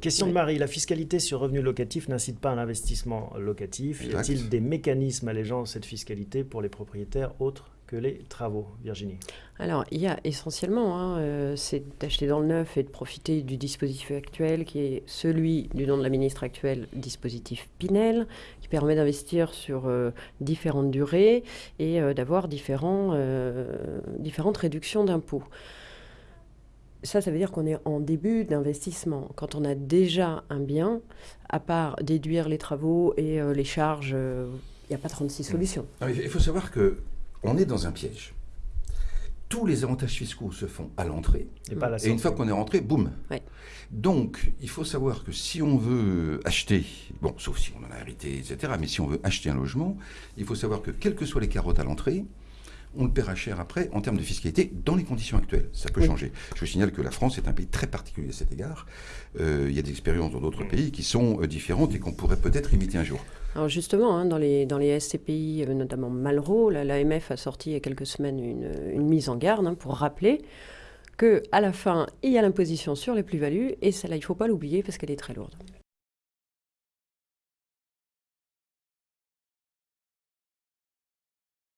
Question de Marie, la fiscalité sur revenus locatifs n'incite pas à l'investissement locatif. Y a-t-il des mécanismes allégeant cette fiscalité pour les propriétaires autres que les travaux Virginie? Alors, il y a essentiellement, hein, euh, c'est d'acheter dans le neuf et de profiter du dispositif actuel qui est celui du nom de la ministre actuelle, dispositif Pinel, qui permet d'investir sur euh, différentes durées et euh, d'avoir différentes réductions d'impôts. Ça, ça veut dire qu'on est en début d'investissement. Quand on a déjà un bien, à part déduire les travaux et les charges, il n'y a pas 36 mmh. solutions. il faut savoir que on est dans un piège. Tous les avantages fiscaux se font à l'entrée. Et, une fois qu'on est rentré, boum. Donc, il faut savoir que si on veut acheter, bon, sauf si on en a hérité, etc., mais si on veut acheter un logement, il faut savoir que quelles que soient les carottes à l'entrée, on le paiera cher après en termes de fiscalité dans les conditions actuelles. Ça peut changer. Je signale que la France est un pays très particulier à cet égard. Euh, il y a des expériences dans d'autres pays qui sont euh, différentes et qu'on pourrait peut-être imiter un jour. Alors justement, hein, dans, les, dans les SCPI, euh, notamment Malraux, l'AMF a sorti il y a quelques semaines une, mise en garde hein, pour rappeler qu'à la fin, il y a l'imposition sur les plus-values, et celle-là, il ne faut pas l'oublier parce qu'elle est très lourde.